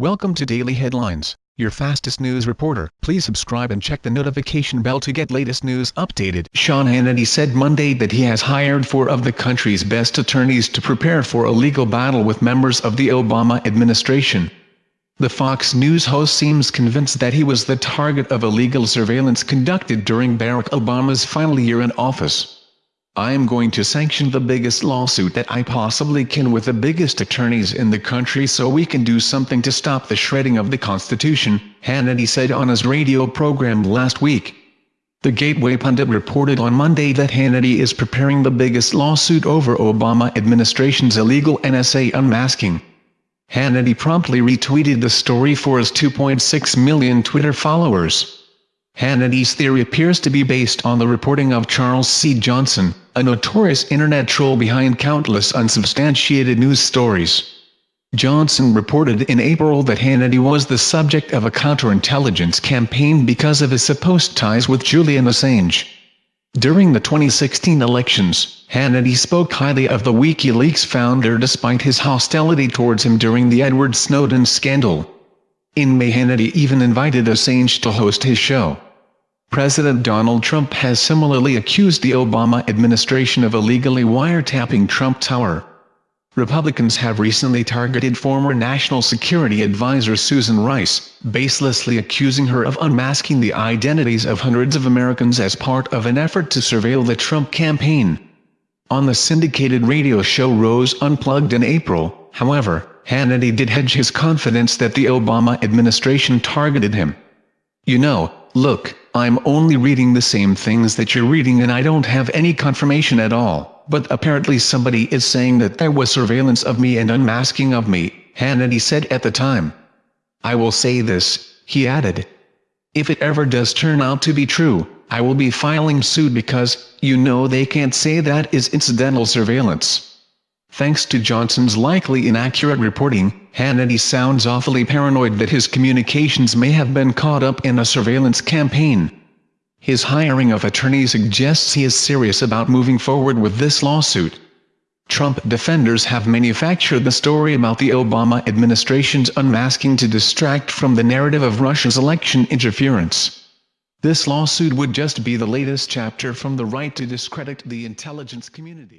Welcome to Daily Headlines, your fastest news reporter. Please subscribe and check the notification bell to get latest news updated. Sean Hannity said Monday that he has hired four of the country's best attorneys to prepare for a legal battle with members of the Obama administration. The Fox News host seems convinced that he was the target of illegal surveillance conducted during Barack Obama's final year in office. I am going to sanction the biggest lawsuit that I possibly can with the biggest attorneys in the country so we can do something to stop the shredding of the Constitution, Hannity said on his radio program last week. The Gateway pundit reported on Monday that Hannity is preparing the biggest lawsuit over Obama administration's illegal NSA unmasking. Hannity promptly retweeted the story for his 2.6 million Twitter followers. Hannity's theory appears to be based on the reporting of Charles C. Johnson, a notorious internet troll behind countless unsubstantiated news stories. Johnson reported in April that Hannity was the subject of a counterintelligence campaign because of his supposed ties with Julian Assange. During the 2016 elections, Hannity spoke highly of the WikiLeaks founder despite his hostility towards him during the Edward Snowden scandal. In May Hannity even invited Assange to host his show. President Donald Trump has similarly accused the Obama administration of illegally wiretapping Trump Tower. Republicans have recently targeted former National Security Advisor Susan Rice, baselessly accusing her of unmasking the identities of hundreds of Americans as part of an effort to surveil the Trump campaign. On the syndicated radio show Rose Unplugged in April, however, Hannity did hedge his confidence that the Obama administration targeted him. You know, look, I'm only reading the same things that you're reading and I don't have any confirmation at all, but apparently somebody is saying that there was surveillance of me and unmasking of me, Hannity said at the time. I will say this, he added. If it ever does turn out to be true, I will be filing suit because, you know they can't say that is incidental surveillance. Thanks to Johnson's likely inaccurate reporting, Hannity sounds awfully paranoid that his communications may have been caught up in a surveillance campaign. His hiring of attorneys suggests he is serious about moving forward with this lawsuit. Trump defenders have manufactured the story about the Obama administration's unmasking to distract from the narrative of Russia's election interference. This lawsuit would just be the latest chapter from the right to discredit the intelligence community.